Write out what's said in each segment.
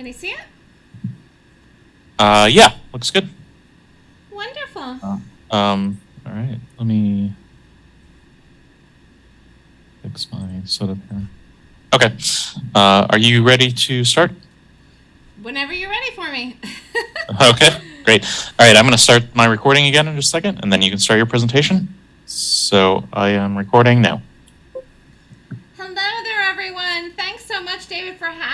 Can you see it? Uh, yeah, looks good. Wonderful. Um, all right, let me fix my setup here. Okay, uh, are you ready to start? Whenever you're ready for me. Okay, great. All right, I'm going to start my recording again in just a second, and then you can start your presentation. So I am recording now. Hello there, everyone. Thanks so much, David, for having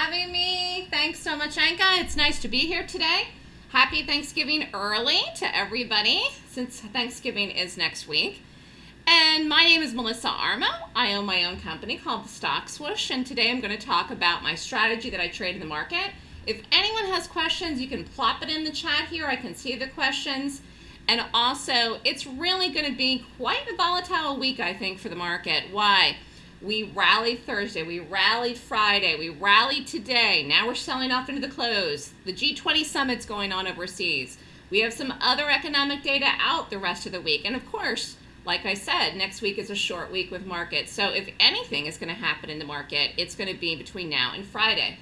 Anka. It's nice to be here today. Happy Thanksgiving early to everybody, since Thanksgiving is next week. And my name is Melissa Armo. I own my own company called the Stock Swoosh, and today I'm going to talk about my strategy that I trade in the market. If anyone has questions, you can plop it in the chat here. I can see the questions. And also, it's really going to be quite a volatile week, I think, for the market. Why? We rallied Thursday, we rallied Friday, we rallied today. Now we're selling off into the close. The G20 summit's going on overseas. We have some other economic data out the rest of the week. And of course, like I said, next week is a short week with markets. So if anything is going to happen in the market, it's going to be between now and Friday.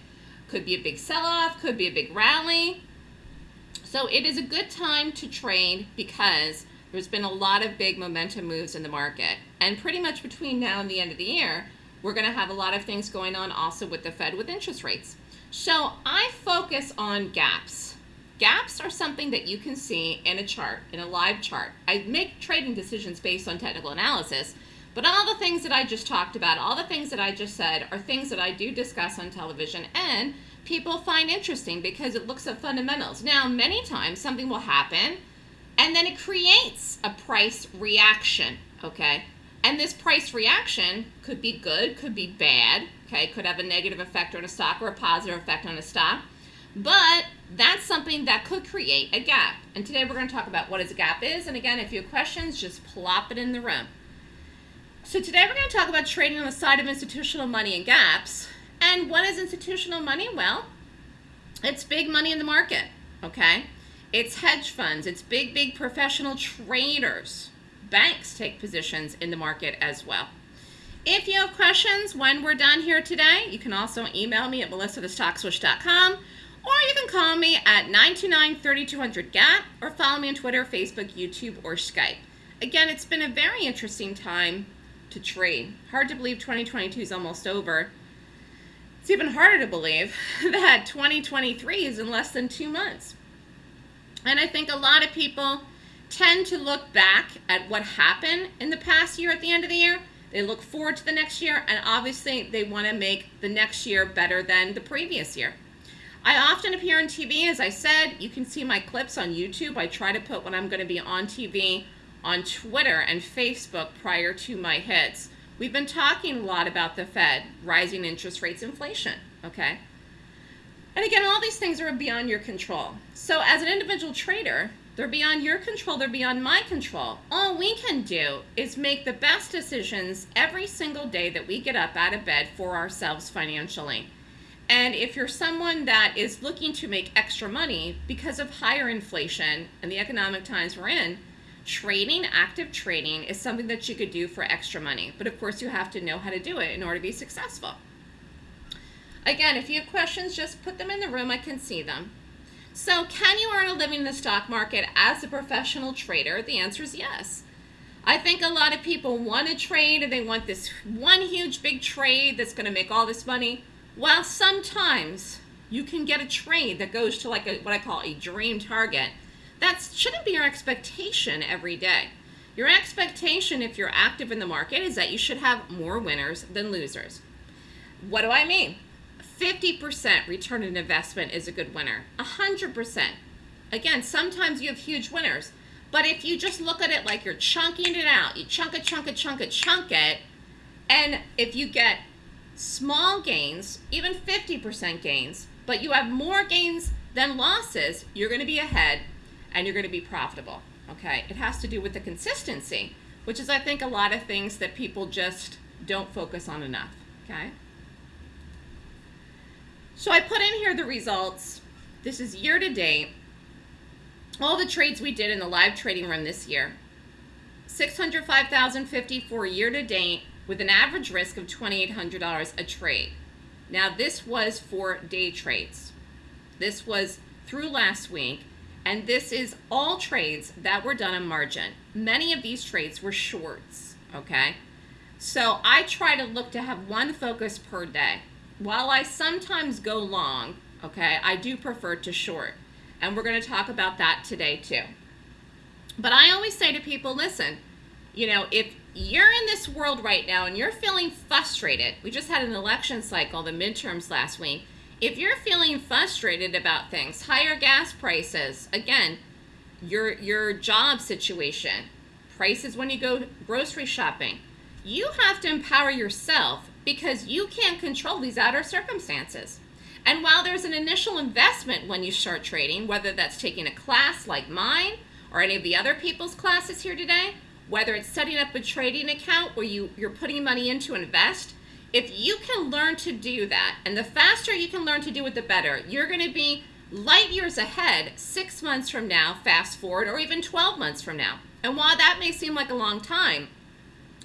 Could be a big sell-off, could be a big rally. So it is a good time to trade because there's been a lot of big momentum moves in the market. And pretty much between now and the end of the year, we're going to have a lot of things going on also with the Fed with interest rates. So I focus on gaps. Gaps are something that you can see in a chart, in a live chart. I make trading decisions based on technical analysis, but all the things that I just talked about, all the things that I just said are things that I do discuss on television and people find interesting because it looks at fundamentals. Now, many times something will happen and then it creates a price reaction, okay? And this price reaction could be good, could be bad, okay? Could have a negative effect on a stock or a positive effect on a stock. But that's something that could create a gap. And today we're going to talk about what a gap is. And again, if you have questions, just plop it in the room. So today we're going to talk about trading on the side of institutional money and gaps. And what is institutional money? Well, it's big money in the market, okay? It's hedge funds, it's big, big professional traders. Banks take positions in the market as well. If you have questions when we're done here today, you can also email me at melissa.thestockswoosh.com or you can call me at 929-3200-GAP or follow me on Twitter, Facebook, YouTube, or Skype. Again, it's been a very interesting time to trade. Hard to believe 2022 is almost over. It's even harder to believe that 2023 is in less than two months. And I think a lot of people tend to look back at what happened in the past year at the end of the year. They look forward to the next year, and obviously they want to make the next year better than the previous year. I often appear on TV, as I said. You can see my clips on YouTube. I try to put when I'm going to be on TV on Twitter and Facebook prior to my hits. We've been talking a lot about the Fed, rising interest rates, inflation, okay? And again, all these things are beyond your control. So as an individual trader, they're beyond your control, they're beyond my control. All we can do is make the best decisions every single day that we get up out of bed for ourselves financially. And if you're someone that is looking to make extra money because of higher inflation and the economic times we're in, trading, active trading, is something that you could do for extra money. But of course, you have to know how to do it in order to be successful. Again, if you have questions, just put them in the room. I can see them. So can you earn a living in the stock market as a professional trader? The answer is yes. I think a lot of people want to trade and they want this one huge big trade that's going to make all this money. Well, sometimes you can get a trade that goes to like a, what I call a dream target that shouldn't be your expectation every day. Your expectation if you're active in the market is that you should have more winners than losers. What do I mean? 50% return on investment is a good winner. 100%. Again, sometimes you have huge winners. But if you just look at it like you're chunking it out, you chunk it, chunk it, chunk it, chunk it, and if you get small gains, even 50% gains, but you have more gains than losses, you're going to be ahead and you're going to be profitable. Okay, it has to do with the consistency, which is, I think, a lot of things that people just don't focus on enough. Okay, so I put in here the results. This is year to date. All the trades we did in the live trading room this year. 605,054 year to date with an average risk of $2,800 a trade. Now this was for day trades. This was through last week, and this is all trades that were done on margin. Many of these trades were shorts, okay? So I try to look to have one focus per day. While I sometimes go long, okay, I do prefer to short. And we're going to talk about that today too. But I always say to people, listen, you know, if you're in this world right now and you're feeling frustrated, we just had an election cycle, the midterms last week. If you're feeling frustrated about things, higher gas prices, again, your your job situation, prices when you go grocery shopping, you have to empower yourself because you can't control these outer circumstances. And while there's an initial investment when you start trading, whether that's taking a class like mine or any of the other people's classes here today, whether it's setting up a trading account where you, you're putting money in to invest, if you can learn to do that, and the faster you can learn to do it, the better, you're going to be light years ahead six months from now, fast forward, or even 12 months from now. And while that may seem like a long time,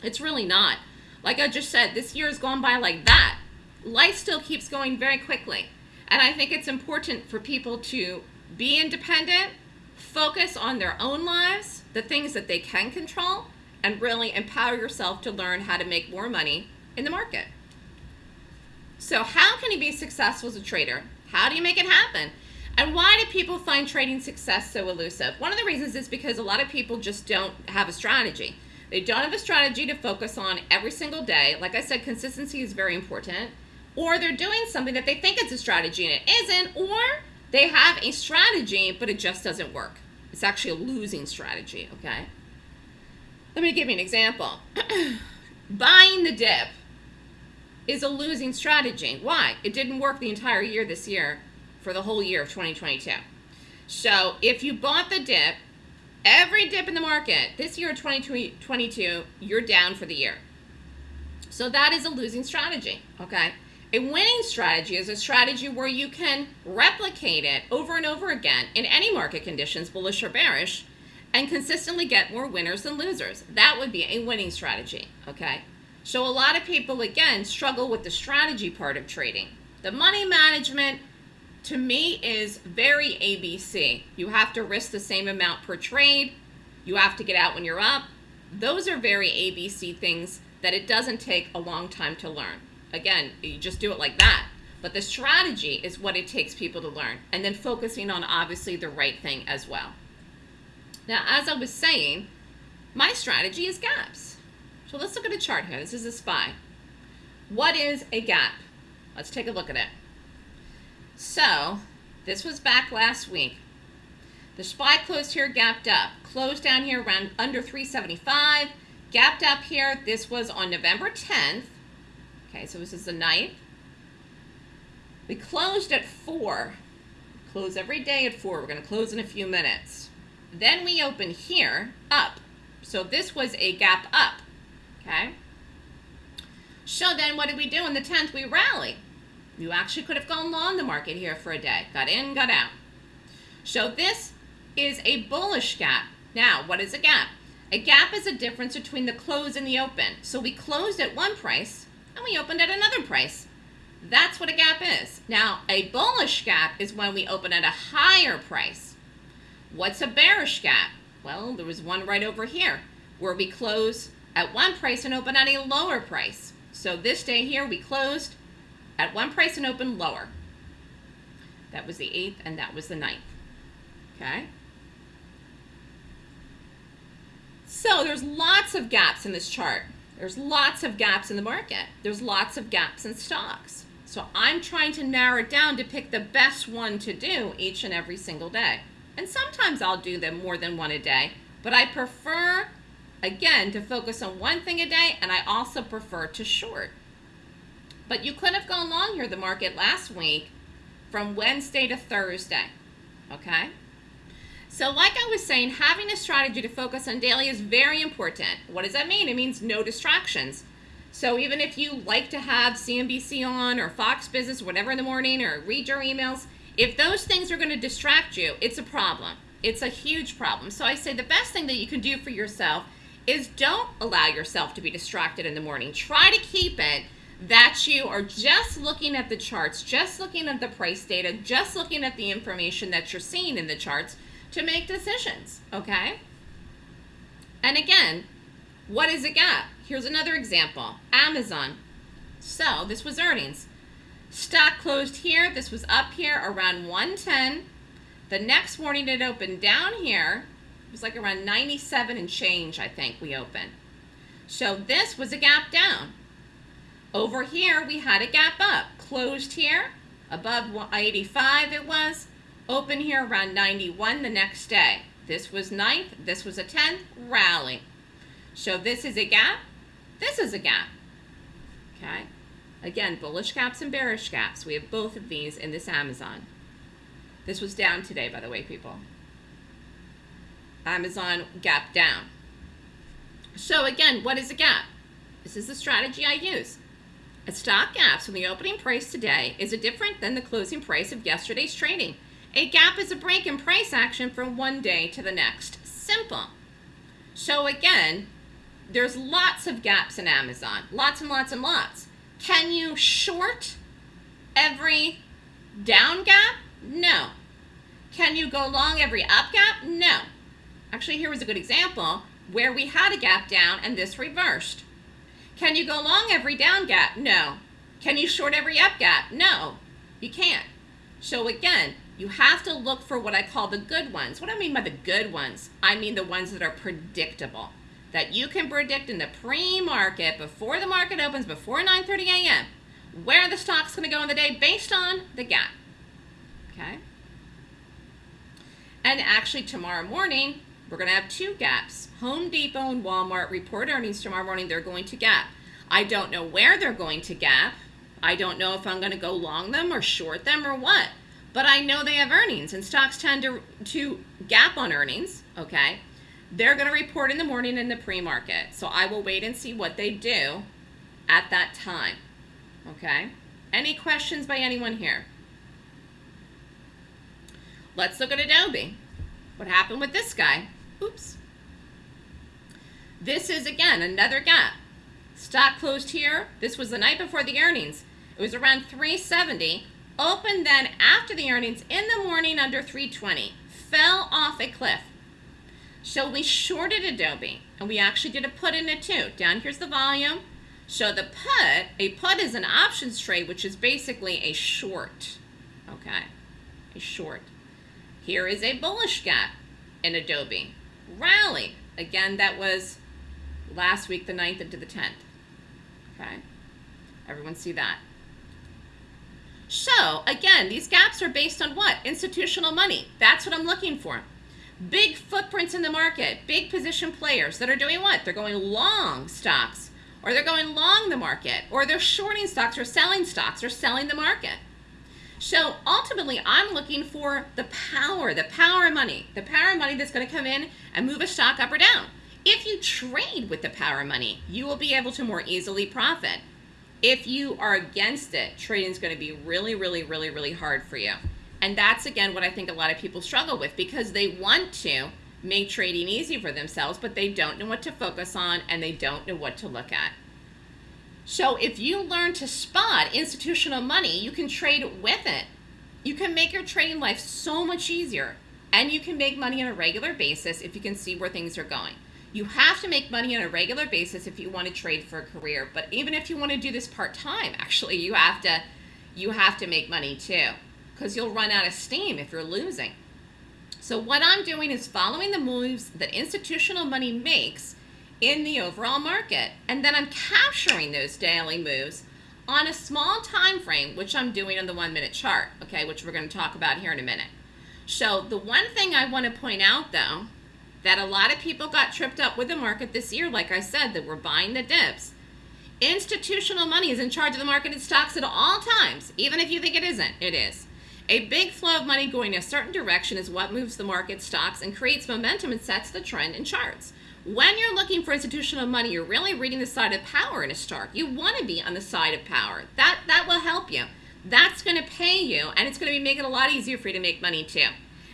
it's really not. Like I just said, this year has gone by like that. Life still keeps going very quickly. And I think it's important for people to be independent, focus on their own lives, the things that they can control, and really empower yourself to learn how to make more money in the market. So how can you be successful as a trader? How do you make it happen? And why do people find trading success so elusive? One of the reasons is because a lot of people just don't have a strategy. They don't have a strategy to focus on every single day. Like I said, consistency is very important. Or they're doing something that they think it's a strategy and it isn't, or they have a strategy, but it just doesn't work. It's actually a losing strategy, okay? Let me give you an example. Buying the dip is a losing strategy. Why? It didn't work the entire year this year for the whole year of 2022. So if you bought the dip, every dip in the market this year 2022, you're down for the year. So that is a losing strategy, okay? A winning strategy is a strategy where you can replicate it over and over again in any market conditions, bullish or bearish, and consistently get more winners than losers. That would be a winning strategy, okay? So a lot of people, again, struggle with the strategy part of trading. The money management, to me, is very ABC. You have to risk the same amount per trade. You have to get out when you're up. Those are very ABC things that it doesn't take a long time to learn. Again, you just do it like that. But the strategy is what it takes people to learn. And then focusing on obviously the right thing as well. Now, as I was saying, my strategy is gaps. So let's look at a chart here. This is a SPY. What is a gap? Let's take a look at it. So, this was back last week. The SPY closed here, gapped up. Closed down here around under 375. Gapped up here. This was on November 10th. Okay, so this is the ninth. We closed at 4. Close every day at 4. We're going to close in a few minutes. Then we open here, up. So this was a gap up. Okay? So then what did we do on the 10th? We rally. You actually could have gone long the market here for a day. Got in, got out. So this is a bullish gap. Now, what is a gap? A gap is a difference between the close and the open. So we closed at one price, and we opened at another price. That's what a gap is. Now, a bullish gap is when we open at a higher price. What's a bearish gap? Well, there was one right over here where we close at one price and open at a lower price. So this day here, we closed at one price and opened lower. That was the 8th and that was the 9th. Okay? So there's lots of gaps in this chart. There's lots of gaps in the market. There's lots of gaps in stocks. So I'm trying to narrow it down to pick the best one to do each and every single day. And sometimes I'll do them more than one a day, but I prefer, again, to focus on one thing a day, and I also prefer to short. But you could have gone long here, the market last week, from Wednesday to Thursday, okay? So like I was saying, having a strategy to focus on daily is very important. What does that mean? It means no distractions. So even if you like to have CNBC on or Fox Business, whatever in the morning, or read your emails, if those things are going to distract you, it's a problem. It's a huge problem. So I say the best thing that you can do for yourself is don't allow yourself to be distracted in the morning. Try to keep it that you are just looking at the charts, just looking at the price data, just looking at the information that you're seeing in the charts to make decisions, okay? And again, what is a gap? Here's another example, Amazon. So this was earnings. Stock closed here, this was up here around 110. The next morning it opened down here. It was like around 97 and change, I think we opened. So this was a gap down. Over here, we had a gap up. Closed here, above 85 it was. Open here around 91 the next day. This was ninth, this was a 10th, rally. So this is a gap, this is a gap. Okay? Again, bullish gaps and bearish gaps. We have both of these in this Amazon. This was down today, by the way, people. Amazon gap down. So again, what is a gap? This is the strategy I use. A stock gap from the opening price today is different than the closing price of yesterday's trading. A gap is a break in price action from one day to the next. Simple. So again, there's lots of gaps in Amazon. Lots and lots and lots. Can you short every down gap? No. Can you go long every up gap? No. Actually, here was a good example where we had a gap down and this reversed. Can you go long every down gap? No. Can you short every up gap? No. You can't. So again, you have to look for what I call the good ones. What do I mean by the good ones, I mean the ones that are predictable. That you can predict in the pre-market, before the market opens, before 9.30 a.m., where the stock's going to go in the day based on the gap. Okay? And actually tomorrow morning, we're going to have two gaps. Home Depot and Walmart report earnings tomorrow morning. They're going to gap. I don't know where they're going to gap. I don't know if I'm going to go long them or short them or what. But I know they have earnings, and stocks tend to, to gap on earnings, okay? They're going to report in the morning in the pre-market. So I will wait and see what they do at that time, okay? Any questions by anyone here? Let's look at Adobe. What happened with this guy? Oops. This is, again, another gap. Stock closed here. This was the night before the earnings. It was around 370. Opened then after the earnings in the morning under 320. Fell off a cliff. So we shorted Adobe. And we actually did a put in it too. Down here's the volume. So the put, a put is an options trade, which is basically a short. Okay, a short. Here is a bullish gap in Adobe. Rally. Again, that was last week, the 9th into the 10th. Okay? Everyone see that? So, again, these gaps are based on what? Institutional money. That's what I'm looking for. Big footprints in the market, big position players that are doing what? They're going long stocks, or they're going long the market, or they're shorting stocks, or selling stocks, or selling the market. So ultimately, I'm looking for the power, the power of money, the power of money that's going to come in and move a stock up or down. If you trade with the power of money, you will be able to more easily profit. If you are against it, trading is going to be really, really, really, really hard for you. And that's, again, what I think a lot of people struggle with because they want to make trading easy for themselves, but they don't know what to focus on and they don't know what to look at. So if you learn to spot institutional money, you can trade with it. You can make your trading life so much easier. And you can make money on a regular basis if you can see where things are going. You have to make money on a regular basis if you want to trade for a career. But even if you want to do this part-time, actually, you have to you have to make money too. Because you'll run out of steam if you're losing. So what I'm doing is following the moves that institutional money makes in the overall market. And then I'm capturing those daily moves on a small time frame, which I'm doing on the one minute chart, okay, which we're going to talk about here in a minute. So the one thing I want to point out though, that a lot of people got tripped up with the market this year, like I said, that we're buying the dips. Institutional money is in charge of the market and stocks at all times, even if you think it isn't, it is. A big flow of money going a certain direction is what moves the market stocks and creates momentum and sets the trend in charts. When you're looking for institutional money, you're really reading the side of power in a stock. You want to be on the side of power. That, that will help you. That's going to pay you, and it's going to be making it a lot easier for you to make money too.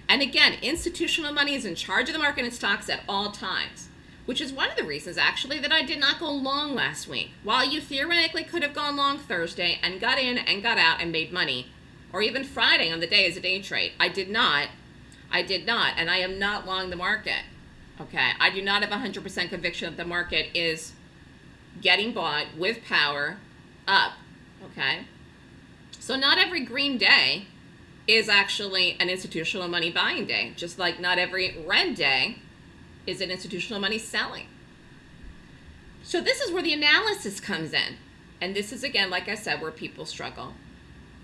And again, institutional money is in charge of the market and stocks at all times. which is one of the reasons actually that I did not go long last week. While you theoretically could have gone long Thursday and got in and got out and made money, or even Friday on the day as a day trade, I did not. I did not, and I am not long the market. Okay, I do not have 100% conviction that the market is getting bought with power up. Okay, so not every green day is actually an institutional money buying day, just like not every red day is an institutional money selling. So this is where the analysis comes in. And this is again, like I said, where people struggle.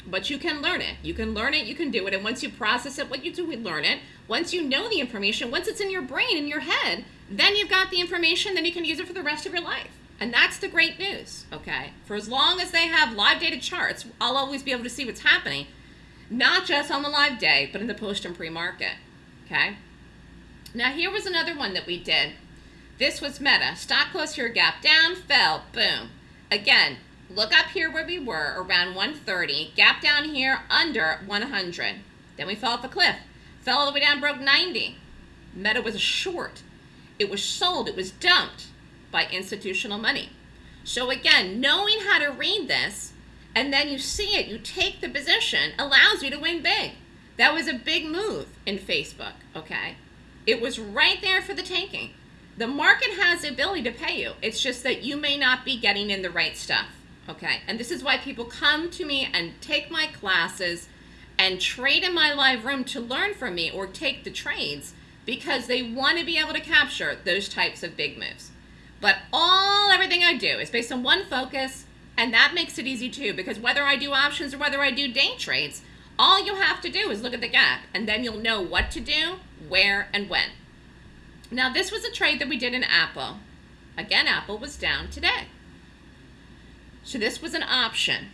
But you can learn it. You can learn it, you can do it. And once you process it, what you do, we learn it. Once you know the information, once it's in your brain, in your head, then you've got the information, then you can use it for the rest of your life. And that's the great news, okay? For as long as they have live data charts, I'll always be able to see what's happening, not just on the live day, but in the post and pre-market, okay? Now here was another one that we did. This was Meta. Stock closed here, gap down, fell, boom. Again, look up here where we were, around 130. Gap down here, under 100. Then we fell off a cliff. Fell all the way down, broke 90. Meta was a short. It was sold, it was dumped by institutional money. So again, knowing how to read this, and then you see it, you take the position, allows you to win big. That was a big move in Facebook, okay? It was right there for the taking. The market has the ability to pay you. It's just that you may not be getting in the right stuff. Okay. And this is why people come to me and take my classes and trade in my live room to learn from me or take the trades because they want to be able to capture those types of big moves. But all everything I do is based on one focus, and that makes it easy too because whether I do options or whether I do day trades, all you have to do is look at the gap and then you'll know what to do, where, and when. Now this was a trade that we did in Apple. Again, Apple was down today. So this was an option.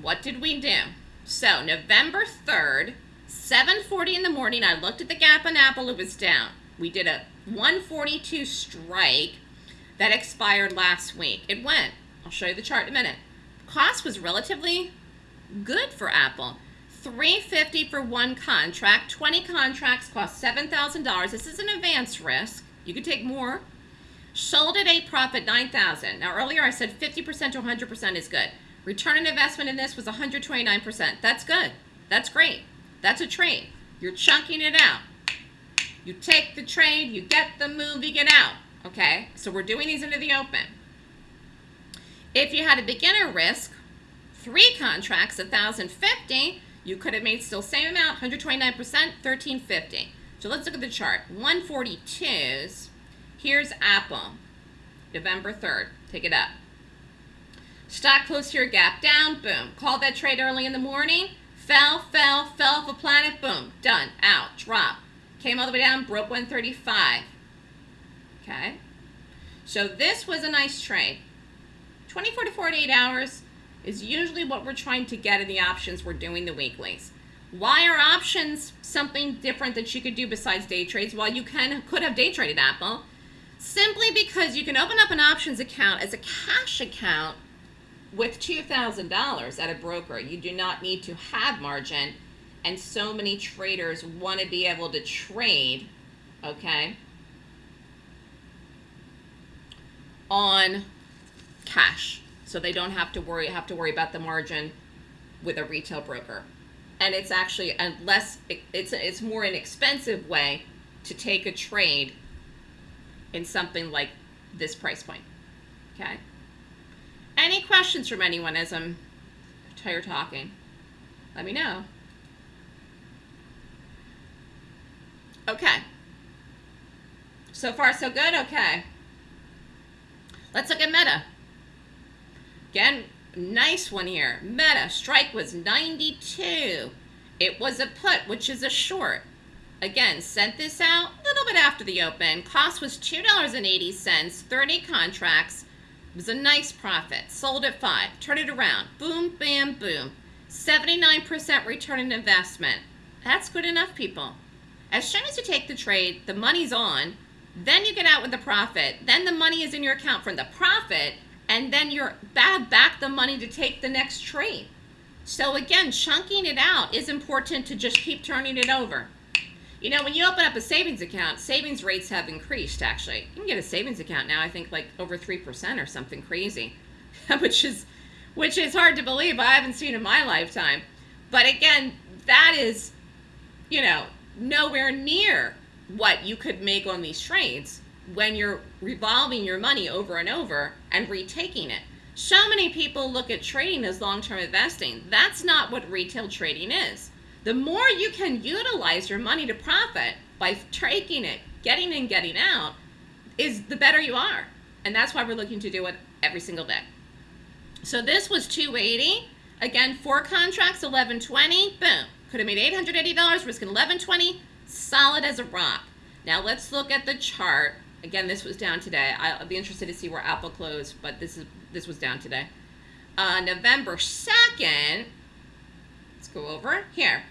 What did we do? So November 3rd, 7.40 in the morning, I looked at the gap on Apple, it was down. We did a 142 strike that expired last week. It went. I'll show you the chart in a minute. Cost was relatively good for Apple. 350 for one contract. 20 contracts cost $7,000. This is an advance risk. You could take more. Sold at a profit 9,000. Now earlier I said 50% to 100% is good. Return on investment in this was 129%. That's good. That's great. That's a trade. You're chunking it out. You take the trade, you get the move, you get out. Okay? So we're doing these into the open. If you had a beginner risk, three contracts, 1,050, you could have made still same amount, 129%, 1350. So let's look at the chart. 142s. Here's Apple, November 3rd. Take it up. Stock closed here, gap down, boom. Called that trade early in the morning, fell, fell, fell off a planet, boom, done, out, drop. Came all the way down, broke 135. Okay. So this was a nice trade. 24 to 48 hours, is usually what we're trying to get in the options we're doing the weeklies. Why are options something different that you could do besides day trades? Well, you can could have day traded Apple. Simply because you can open up an options account as a cash account with $2,000 at a broker. You do not need to have margin. And so many traders want to be able to trade, okay, on cash so they don't have to worry have to worry about the margin with a retail broker. And it's actually a less it's it's more an expensive way to take a trade in something like this price point. Okay. Any questions from anyone as I'm tired talking? Let me know. Okay. So far, so good? Okay. Let's look at Meta. Again, nice one here. Meta, strike was 92. It was a put, which is a short. Again, sent this out bit after the open. Cost was $2.80, 30 contracts. It was a nice profit. Sold at 5. Turn it around. Boom, bam, boom. 79% return on investment. That's good enough, people. As soon as you take the trade, the money's on. Then you get out with the profit. Then the money is in your account from the profit and then you're back the money to take the next trade. So again, chunking it out is important to just keep turning it over. You know, when you open up a savings account, savings rates have increased actually. You can get a savings account now, I think like over 3% or something crazy, which is which is hard to believe. I haven't seen in my lifetime. But again, that is you know, nowhere near what you could make on these trades when you're revolving your money over and over and retaking it. So many people look at trading as long-term investing. That's not what retail trading is. The more you can utilize your money to profit by taking it, getting in, getting out, is the better you are. And that's why we're looking to do it every single day. So this was 280. Again, four contracts, 1120. Boom. Could have made $880, risking 1120. Solid as a rock. Now let's look at the chart. Again, this was down today. I'll be interested to see where Apple closed, but this is this was down today. Uh, November 2nd, let's go over here.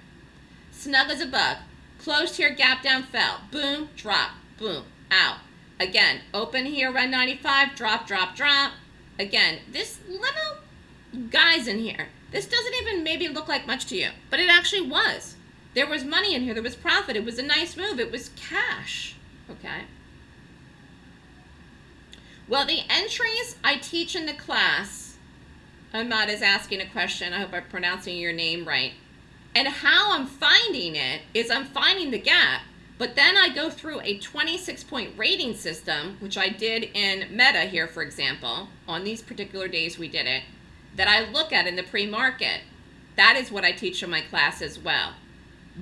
Snug as a bug. Closed here, gap down, fell. Boom, drop, boom, out. Again, open here, around 95, drop, drop, drop. Again, this little guy's in here. This doesn't even maybe look like much to you, but it actually was. There was money in here. There was profit. It was a nice move. It was cash. Okay. Well, the entries I teach in the class, Ahmad is asking a question. I hope I'm pronouncing your name right. And how I'm finding it is I'm finding the gap, but then I go through a 26 point rating system, which I did in Meta here, for example. On these particular days we did it, that I look at in the pre-market. That is what I teach in my class as well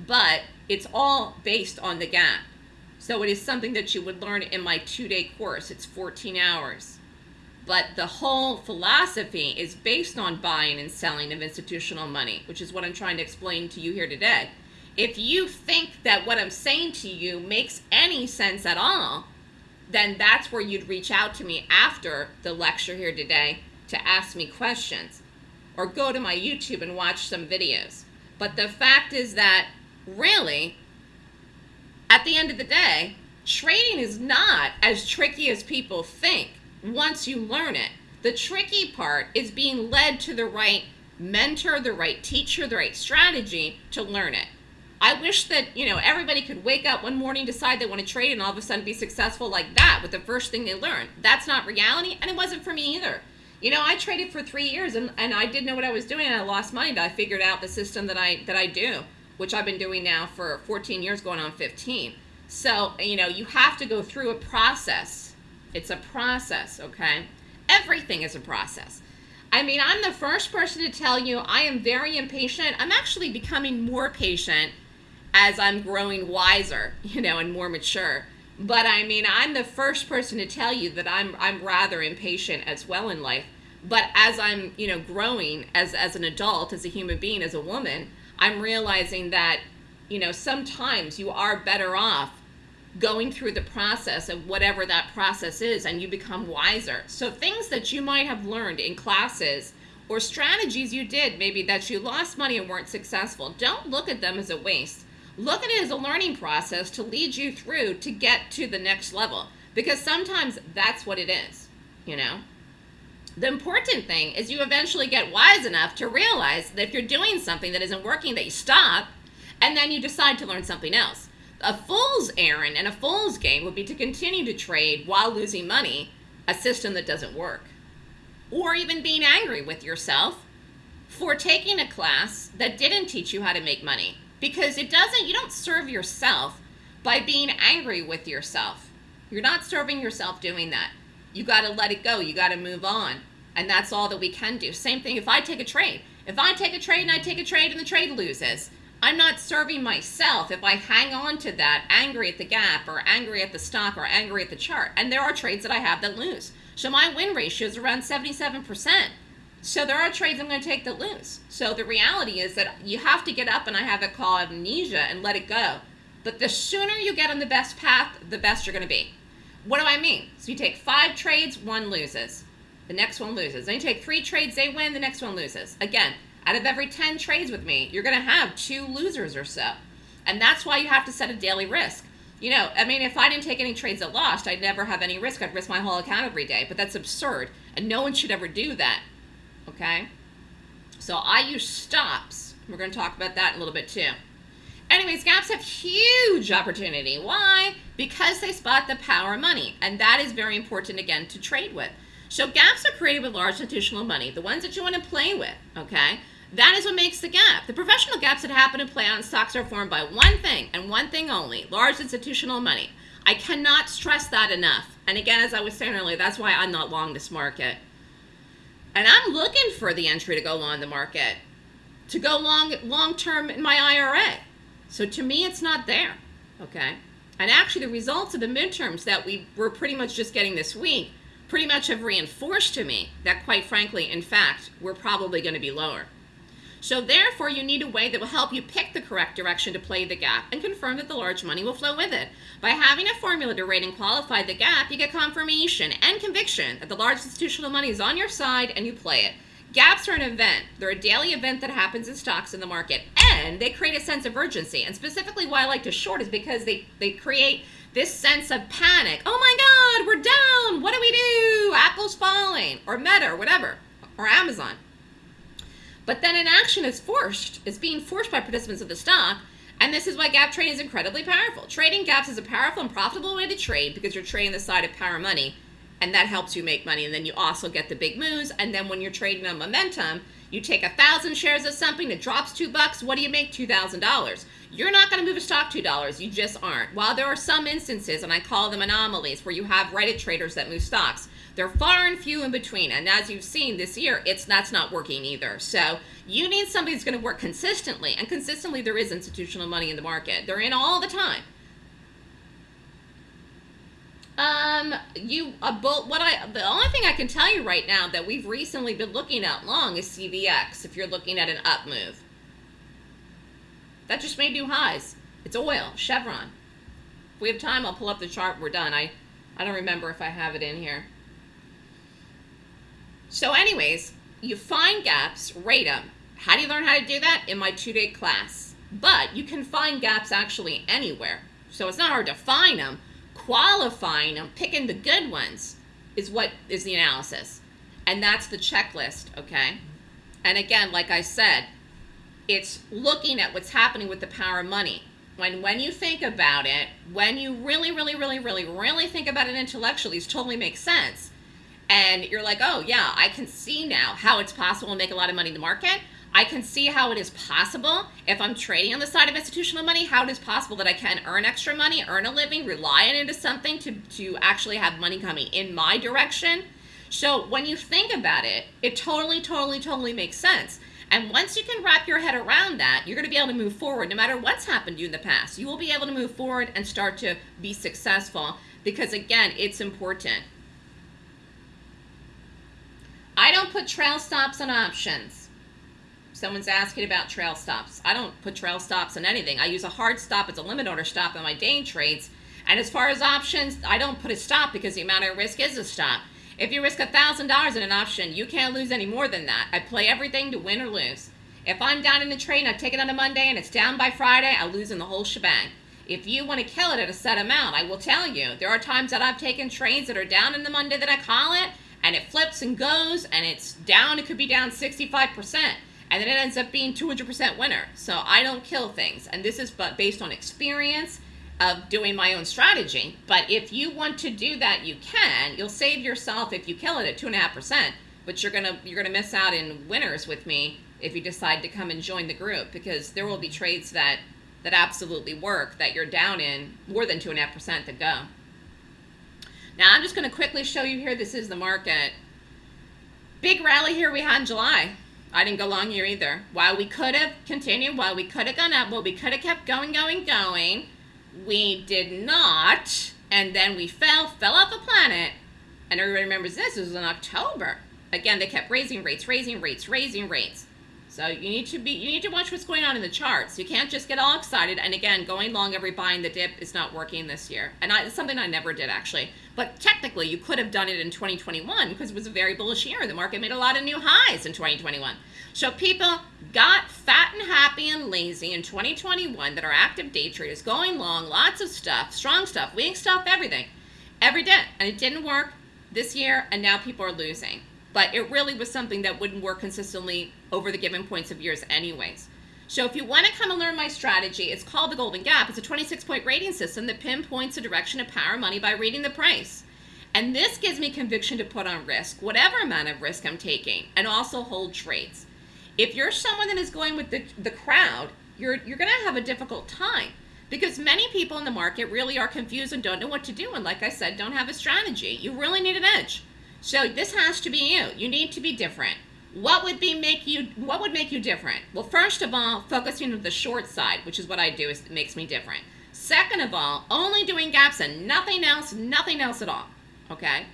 but it's all based on the gap. So it is something that you would learn in my two-day course. It's 14 hours. But the whole philosophy is based on buying and selling of institutional money, which is what I'm trying to explain to you here today. If you think that what I'm saying to you makes any sense at all, then that's where you'd reach out to me after the lecture here today to ask me questions or go to my YouTube and watch some videos. But the fact is that really, at the end of the day, trading is not as tricky as people think Mm-hmm. once you learn it. The tricky part is being led to the right mentor, the right teacher, the right strategy to learn it. I wish that, you know, everybody could wake up one morning, decide they want to trade, and all of a sudden be successful like that with the first thing they learn. That's not reality, and it wasn't for me either. You know, I traded for three years and, and I didn't know what I was doing and I lost money, but I figured out the system that I that I do which I've been doing now for 14 years, going on 15. So, you know, you have to go through a process. It's a process, okay? Everything is a process. I mean, I'm the first person to tell you I am very impatient. I'm actually becoming more patient as I'm growing wiser, you know, and more mature. But I mean, I'm the first person to tell you that I'm I'm rather impatient as well in life. But as I'm, you know, growing as as an adult, as a human being, as a woman, I'm realizing that, you know, sometimes you are better off going through the process of whatever that process is and you become wiser. So things that you might have learned in classes or strategies you did, maybe that you lost money and weren't successful, don't look at them as a waste. Look at it as a learning process to lead you through to get to the next level because sometimes that's what it is, you know? The important thing is you eventually get wise enough to realize that if you're doing something that isn't working, that you stop, and then you decide to learn something else. A fool's errand and a fool's game would be to continue to trade while losing money, a system that doesn't work. Or even being angry with yourself for taking a class that didn't teach you how to make money. Because it doesn't, you don't serve yourself by being angry with yourself. You're not serving yourself doing that. You got to let it go. You got to move on. And that's all that we can do. Same thing if I take a trade. If I take a trade and I take a trade and the trade loses, I'm not serving myself if I hang on to that angry at the gap or angry at the stock or angry at the chart. And there are trades that I have that lose. So my win ratio is around 77%. So there are trades I'm going to take that lose. So the reality is that you have to get up and I have it called amnesia and let it go. But the sooner you get on the best path, the best you're going to be. What do I mean? So you take five trades, one loses the next one loses. Then you take three trades, they win, the next one loses. Again, out of every 10 trades with me, you're going to have two losers or so. And that's why you have to set a daily risk. You know, I mean, if I didn't take any trades that lost, I'd never have any risk. I'd risk my whole account every day. But that's absurd. And no one should ever do that. Okay? So I use stops. We're going to talk about that in a little bit too. anyways, gaps have huge opportunity. Why? Because they spot the power of money, and that is very important again to trade with. So gaps are created with large institutional money, the ones that you want to play with, okay? That is what makes the gap. The professional gaps that happen to play on stocks are formed by one thing and one thing only, large institutional money. I cannot stress that enough. And again, as I was saying earlier, that's why I'm not long this market. And I'm looking for the entry to go long the market, to go long long term in my IRA. So to me, it's not there, okay? And actually, the results of the midterms that we were pretty much just getting this week pretty much have reinforced to me that, quite frankly, in fact, we're probably going to be lower. So therefore, you need a way that will help you pick the correct direction to play the gap and confirm that the large money will flow with it. By having a formula to rate and qualify the gap, you get confirmation and conviction that the large institutional money is on your side and you play it. Gaps are an event. They're a daily event that happens in stocks in the market, and they create a sense of urgency. And specifically, why I like to short is because they, they create this sense of panic. Oh my God, we're down. What do we do? Apple's falling, or Meta, or whatever, or Amazon. But then an action is forced, is being forced by participants of the stock, and this is why gap trading is incredibly powerful. Trading gaps is a powerful and profitable way to trade because you're trading the side of power money, and that helps you make money. And then you also get the big moves. And then when you're trading on momentum, you take a thousand shares of something that drops two bucks. What do you make? Two thousand dollars. You're not going to move a stock two dollars. You just aren't. While there are some instances, and I call them anomalies, where you have Reddit traders that move stocks, they're far and few in between. And as you've seen this year, it's that's not working either. So you need somebody that's going to work consistently, and consistently there is institutional money in the market. They're in all the time. Um, you bull. What I the only thing I can tell you right now that we've recently been looking at long is CVX. If you're looking at an up move, that just made new highs. It's oil, Chevron. If we have time, I'll pull up the chart. We're done. I, I don't remember if I have it in here. So, anyways, you find gaps, rate them. How do you learn how to do that? In my two-day class. But you can find gaps actually anywhere. So it's not hard to find them qualifying them, picking the good ones, is what is the analysis. And that's the checklist, okay? And again, like I said, it's looking at what's happening with the power of money. When when you think about it, when you really, really, really, really, really think about it intellectually, it totally makes sense. And you're like, oh yeah, I can see now how it's possible to make a lot of money in the market. I can see how it is possible if I'm trading on the side of institutional money, how it is possible that I can earn extra money, earn a living, rely on as something to, to actually have money coming in my direction. So when you think about it, it totally, totally, totally makes sense. And once you can wrap your head around that, you're going to be able to move forward no matter what's happened to you in the past. You will be able to move forward and start to be successful because, again, it's important. I don't put trail stops on options. Someone's asking about trail stops. I don't put trail stops on anything. I use a hard stop as a limit order stop on my day trades. And as far as options, I don't put a stop because the amount of risk is a stop. If you risk $1,000 in an option, you can't lose any more than that. I play everything to win or lose. If I'm down in the trade and I take it on a Monday and it's down by Friday, I lose in the whole shebang. If you want to kill it at a set amount, I will tell you, there are times that I've taken trades that are down in the Monday that I call it, and it flips and goes, and it's down, it could be down 65% and then it ends up being 200% winner. So I don't kill things, and this is but based on experience of doing my own strategy. But if you want to do that, you can. You'll save yourself if you kill it at two and a half percent, but you're gonna you're gonna miss out in winners with me if you decide to come and join the group because there will be trades that that absolutely work that you're down in more than two and a half percent to go. Now I'm just going to quickly show you here. This is the market. Big rally here we had in July. I didn't go long here either. While we could have continued, while we could have gone up, well, we could have kept going, going, going, we did not. And then we fell, fell off the planet. And everybody remembers this, this was in October. Again, they kept raising rates, raising rates, raising rates. So you need to be you need to watch what's going on in the charts. You can't just get all excited. And again, going long every buying the dip is not working this year. And I, it's something I never did actually. But technically, you could have done it in 2021 because it was a very bullish year. The market made a lot of new highs in 2021. So people got fat and happy and lazy in 2021 that are active day traders, going long, lots of stuff, strong stuff, weak stuff, everything, every day. And it didn't work this year, and now people are losing but it really was something that wouldn't work consistently over the given points of years anyways. So if you want to come and learn my strategy, it's called the Golden Gap. It's a 26 point rating system that pinpoints the direction of power money by reading the price. And this gives me conviction to put on risk, whatever amount of risk I'm taking, and also hold trades. If you're someone that is going with the, the crowd, you're, you're going to have a difficult time because many people in the market really are confused and don't know what to do. And like I said, don't have a strategy. You really need an edge. So this has to be you. You need to be different. What would be make you what would make you different? Well, first of all, focusing on the short side, which is what I do, is it makes me different. Second of all, only doing gaps and nothing else, nothing else at all. Okay?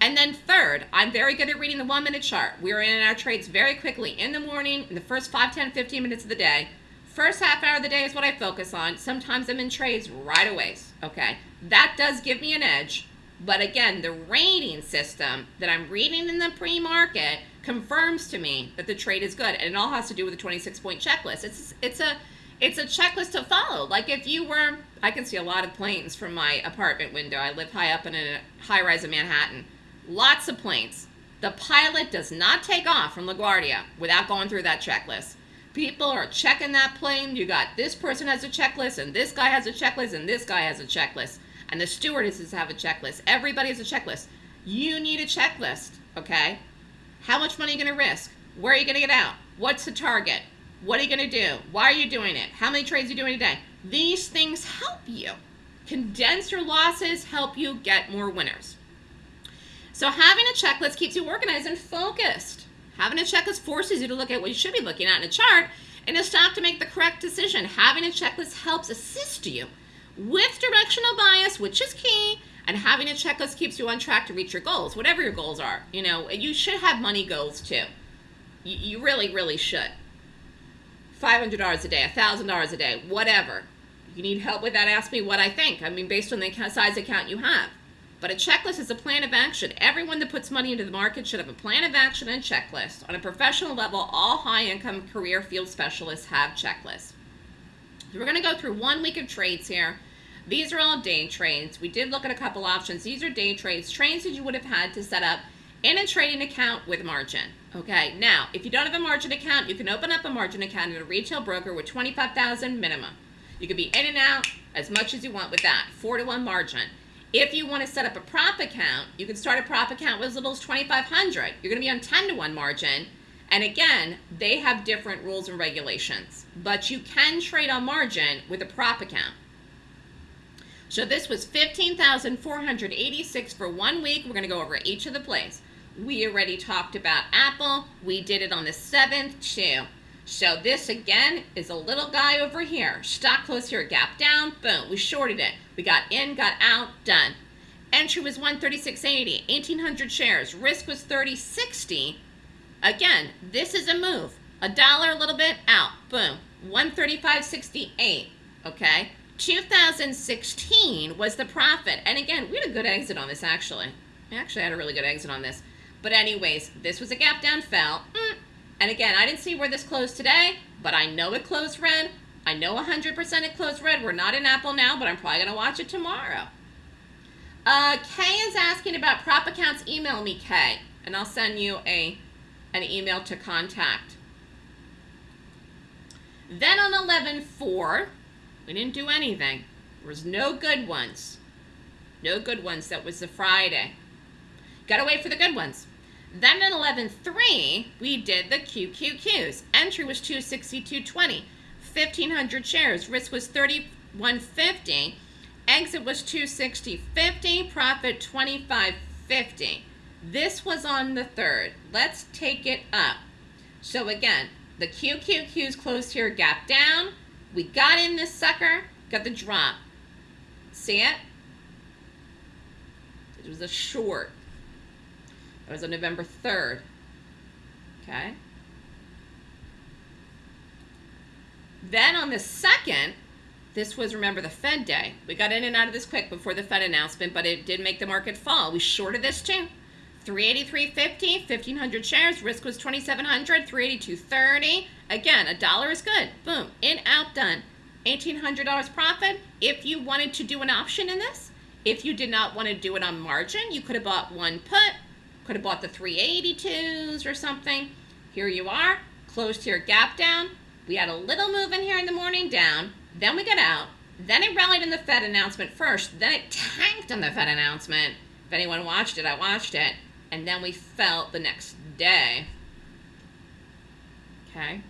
And then third, I'm very good at reading the one minute chart. We're in our trades very quickly in the morning, in the first 5, 10, 15 minutes of the day. First half hour of the day is what I focus on. Sometimes I'm in trades right away. Okay? That does give me an edge. But again, the rating system that I'm reading in the pre-market confirms to me that the trade is good, and it all has to do with the 26 point checklist. It's it's a it's a checklist to follow. Like if you were, I can see a lot of planes from my apartment window. I live high up in a high rise in Manhattan. Lots of planes. The pilot does not take off from LaGuardia without going through that checklist. People are checking that plane. You got this person has a checklist, and this guy has a checklist, and this guy has a checklist, and the stewardesses have a checklist. Everybody has a checklist. You need a checklist, okay? How much money are you going to risk? Where are you going to get out? What's the target? What are you going to do? Why are you doing it? How many trades are you doing a day? These things help you. Condense your losses, help you get more winners. So having a checklist keeps you organized and focused. Having a checklist forces you to look at what you should be looking at in a chart and a stock to make the correct decision. Having a checklist helps assist you with directional bias, which is key, and having a checklist keeps you on track to reach your goals, whatever your goals are. You know, you should have money goals too. You, you really, really should. $500 a day, $1,000 a day, whatever. you need help with that, ask me what I think. I mean, based on the size account you have. But a checklist is a plan of action. Everyone that puts money into the market should have a plan of action and checklist. On a professional level, all high-income career field specialists have checklists. We're going to go through one week of trades here. These are all day trades. We did look at a couple options. These are day trades, trades that you would have had to set up in a trading account with margin. Okay, now, if you don't have a margin account, you can open up a margin account at a retail broker with 25000 minimum. You can be in and out as much as you want with that, 4 to 1 margin. If you want to set up a prop account, you can start a prop account with as little as 2500 You're going to be on 10 to 1 margin. And again, they have different rules and regulations. But you can trade on margin with a prop account. So this was 15,486 for one week. We're going to go over each of the plays. We already talked about Apple. We did it on the 7th too. So this again is a little guy over here. Stock close here, gap down, boom. We shorted it. We got in, got out, done. Entry was 136.80, 1,800 shares. Risk was 30.60. Again, this is a move. A dollar, a little bit, out, boom. 135.68, okay? 2016 was the profit. And again, we had a good exit on this actually. I actually had a really good exit on this. But anyways, this was a gap down fell. Mm. And again, I didn't see where this closed today, but I know it closed red. I know 100% it closed red. We're not in Apple now, but I'm probably going to watch it tomorrow. Uh, Kay is asking about prop accounts. Email me, Kay, and I'll send you a an email to contact. Then on 11.4, we didn't do anything. There was no good ones. No good ones. That was the Friday. Gotta wait for the good ones. Then at 11.3, we did the QQQs. Entry was 262.20. 1,500 shares. Risk was 31.50. Exit was 260.50. Profit 25.50. This was on the 3rd. Let's take it up. So again, the QQQs closed here, gap down. We got in this sucker, got the drop. See it? It was a short. It was on November 3rd. Okay. Then on the 2nd, this was, remember, the Fed day. We got in and out of this quick before the Fed announcement, but it did make the market fall. We shorted this too. 383.50, 1,500 shares. Risk was 2,700, 382.30. Again, a dollar is good. Boom, in, out, done. $1,800 profit. If you wanted to do an option in this, if you did not want to do it on margin, you could have bought one put, could have bought the 382s or something. Here you are, closed here, gap down, We had a little move in here in the morning down, then we got out, then it rallied in the Fed announcement first, then it tanked on the Fed announcement. If anyone watched it, I watched it, and then we felt the next day. Okay.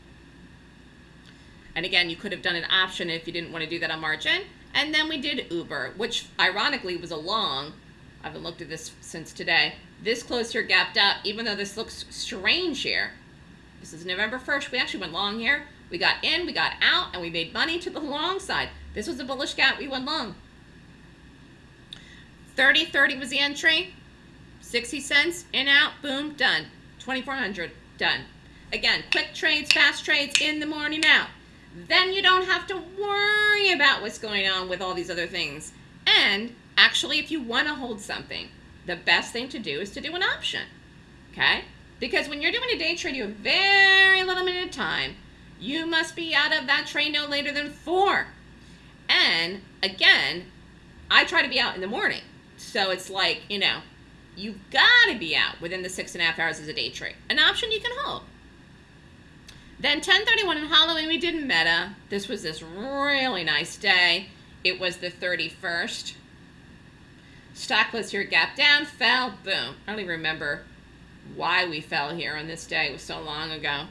And again, you could have done an option if you didn't want to do that on margin. And then we did Uber, which ironically was a long. I haven't looked at this since today. This close here gapped up, even though this looks strange here. This is November 1st. We actually went long here. We got in, we got out, and we made money to the long side. This was a bullish gap. We went long. 30 30 was the entry. 60 cents, in, out, boom, done. 2400, done. Again, quick trades, fast trades, in the morning, out. Then you don't have to worry about what's going on with all these other things. And actually, if you want to hold something, the best thing to do is to do an option. Okay? Because when you're doing a day trade, you have very little minute of time. You must be out of that trade no later than four. And again, I try to be out in the morning. So it's like, you know, you've got to be out within the six and a half hours as a day trade. An option you can hold. Then 1031 in Halloween, we did Meta. This was this really nice day. It was the 31st. Stock was here, gap down, fell, boom. I don't even remember why we fell here on this day. It was so long ago.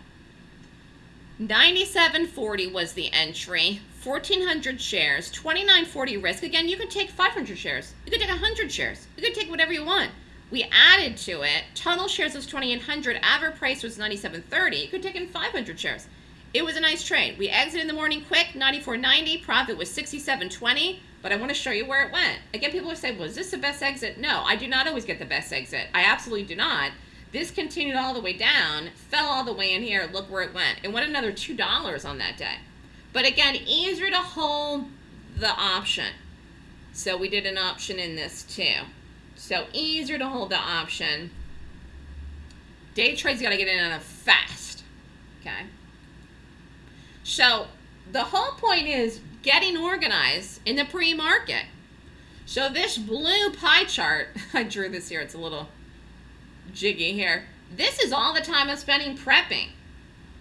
9740 was the entry. 1400 shares, 2940 risk. Again, you could take 500 shares. You could take 100 shares. You could take whatever you want. We added to it. Total shares was 2,800. Average price was 97.30. You could take in 500 shares. It was a nice trade. We exited in the morning quick, 94.90. Profit was 67.20. But I want to show you where it went. Again, people will say, was this the best exit? No, I do not always get the best exit. I absolutely do not. This continued all the way down, fell all the way in here. Look where it went. It went another $2 on that day. But again, easier to hold the option. So we did an option in this too. So easier to hold the option. Day trades got to get in on a fast. Okay. So the whole point is getting organized in the pre-market. So this blue pie chart, I drew this here, it's a little jiggy here. This is all the time I'm spending prepping.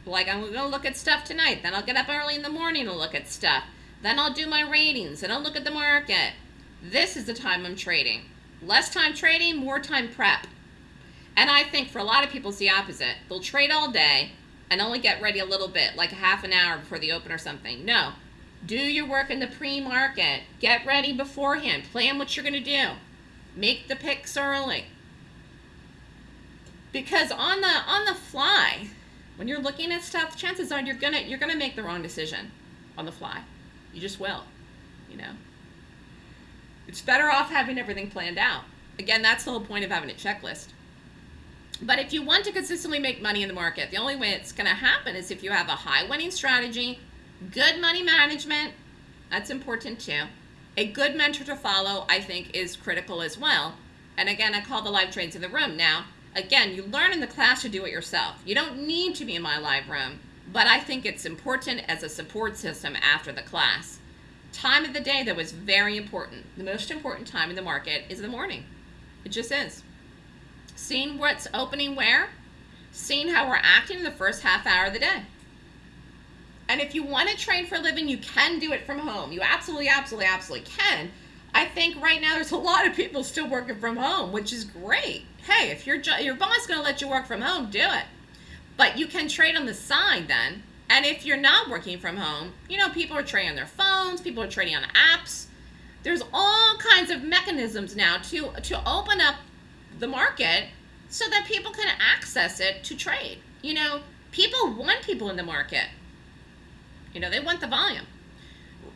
Like I'm gonna look at stuff tonight, then I'll get up early in the morning to look at stuff. Then I'll do my ratings, and I'll look at the market. This is the time I'm trading. Less time trading, more time prep. And I think for a lot of people it's the opposite. They'll trade all day and only get ready a little bit, like a half an hour before the open or something. No. Do your work in the pre-market. Get ready beforehand. Plan what you're going to do. Make the picks early. Because on the on the fly, when you're looking at stuff, chances are you're gonna you're gonna make the wrong decision on the fly. You just will. You know. It's better off having everything planned out. Again, that's the whole point of having a checklist. But if you want to consistently make money in the market, the only way it's going to happen is if you have a high winning strategy, good money management, that's important too. A good mentor to follow, I think, is critical as well. And again, I call the live trades in the room. Now, again, you learn in the class to do it yourself. You don't need to be in my live room, but I think it's important as a support system after the class time of the day that was very important. The most important time in the market is the morning. It just is. Seeing what's opening where, seeing how we're acting in the first half hour of the day. And if you want to train for a living, you can do it from home. You absolutely, absolutely, absolutely can. I think right now there's a lot of people still working from home, which is great. Hey, if your your boss is going to let you work from home, do it. But you can trade on the side then and if you're not working from home, you know, people are trading on their phones, people are trading on apps. There's all kinds of mechanisms now to, to open up the market so that people can access it to trade. You know, people want people in the market. You know, they want the volume.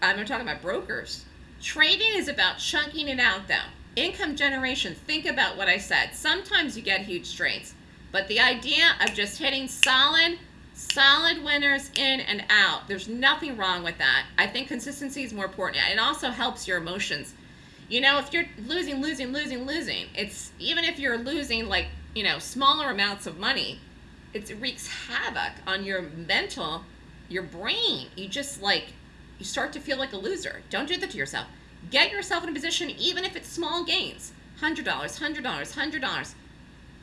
I'm talking about brokers. Trading is about chunking it out, though. Income generation, think about what I said. Sometimes you get huge trades, but the idea of just hitting solid Solid winners in and out. There's nothing wrong with that. I think consistency is more important. It also helps your emotions. You know, if you're losing, losing, losing, losing, it's even if you're losing like, you know, smaller amounts of money, it wreaks havoc on your mental, your brain. You just like, you start to feel like a loser. Don't do that to yourself. Get yourself in a position, even if it's small gains $100, $100, $100.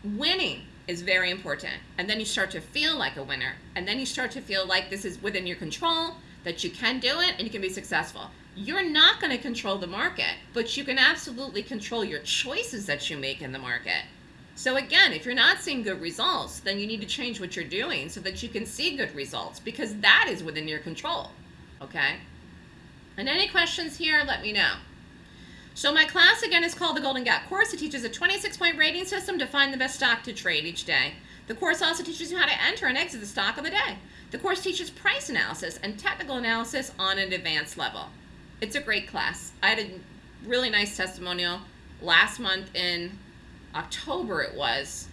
Winning is very important. And then you start to feel like a winner. And then you start to feel like this is within your control, that you can do it and you can be successful. You're not going to control the market, but you can absolutely control your choices that you make in the market. So again, if you're not seeing good results, then you need to change what you're doing so that you can see good results because that is within your control. Okay? And any questions here, let me know. So my class again is called the Golden Gap course. It teaches a 26 point rating system to find the best stock to trade each day. The course also teaches you how to enter and exit the stock of the day. The course teaches price analysis and technical analysis on an advanced level. It's a great class. I had a really nice testimonial last month in October it was.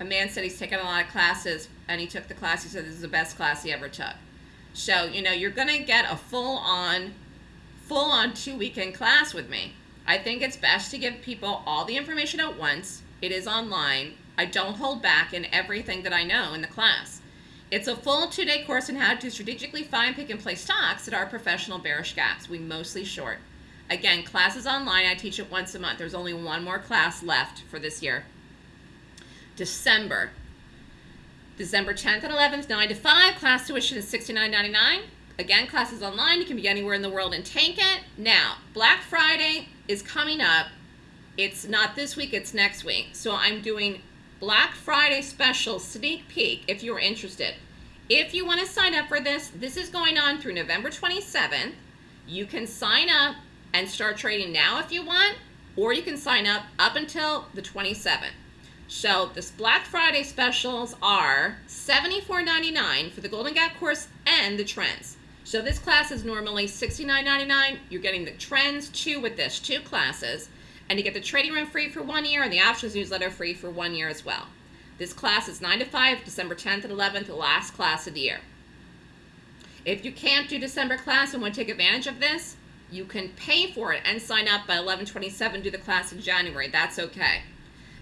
A man said he's taken a lot of classes and he took the class. He said this is the best class he ever took. So, you know, you're going to get a full on full on two weekend class with me. I think it's best to give people all the information at once. It is online. I don't hold back in everything that I know in the class. It's a full two day course on how to strategically find, pick, and play stocks that are professional bearish gaps. We mostly short. Again, class is online. I teach it once a month. There's only one more class left for this year. December. December 10th and 11th, 9 to 5. Class tuition is $69.99. Again, classes online. You can be anywhere in the world and tank it. Now, Black Friday is coming up. It's not this week, it's next week. So I'm doing Black Friday special sneak peek if you're interested. If you want to sign up for this, this is going on through November 27th. You can sign up and start trading now if you want, or you can sign up up until the 27th. So this Black Friday specials are $74.99 for the Golden Gap course and the trends. So this class is normally $69.99. You're getting the trends two with this, two classes. And you get the trading room free for one year and the options newsletter free for one year as well. This class is 9 to 5, December 10th and 11th, the last class of the year. If you can't do December class and want to take advantage of this, you can pay for it and sign up by 1127, do the class in January. That's okay.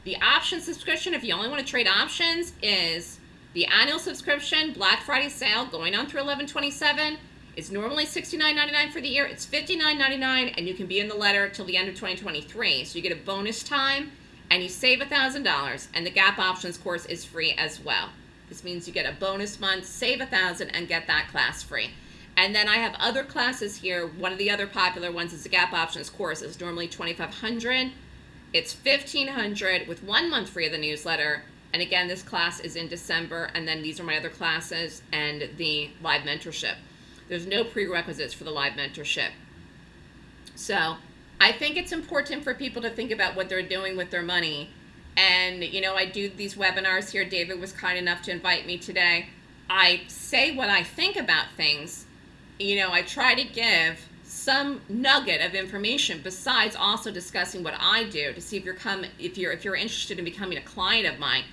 The option subscription, if you only want to trade options, is the annual subscription, Black Friday sale going on through 1127 it's normally $69.99 for the year. It's $59.99, and you can be in the letter till the end of 2023. So you get a bonus time, and you save $1,000, and the Gap Options course is free as well. This means you get a bonus month, save a 1000 and get that class free. And then I have other classes here. One of the other popular ones is the Gap Options course. It's normally 2500 It's 1500 with one month free of the newsletter. And again, this class is in December, and then these are my other classes and the live mentorship. There's no prerequisites for the live mentorship. So I think it's important for people to think about what they're doing with their money. And, you know, I do these webinars here. David was kind enough to invite me today. I say what I think about things. You know, I try to give some nugget of information besides also discussing what I do to see if you're come if you're if you're interested in becoming a client of mine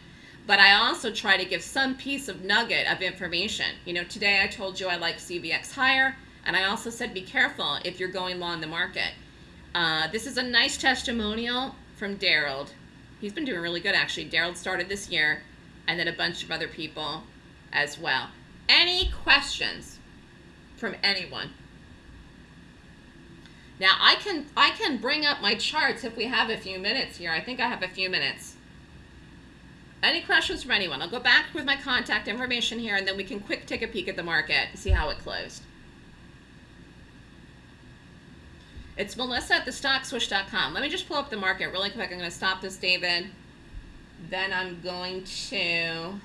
but I also try to give some piece of nugget of information. You know, today I told you I like CVX higher, and I also said be careful if you're going long the market. Uh, this is a nice testimonial from Daryl. He's been doing really good actually. Daryl started this year, and then a bunch of other people as well. Any questions from anyone? Now I can I can bring up my charts if we have a few minutes here. I think I have a few minutes. Any questions from anyone? I'll go back with my contact information here and then we can quick take a peek at the market and see how it closed. It's Melissa at thestockswoosh.com. Let me just pull up the market really quick. I'm going to stop this, David. Then I'm going to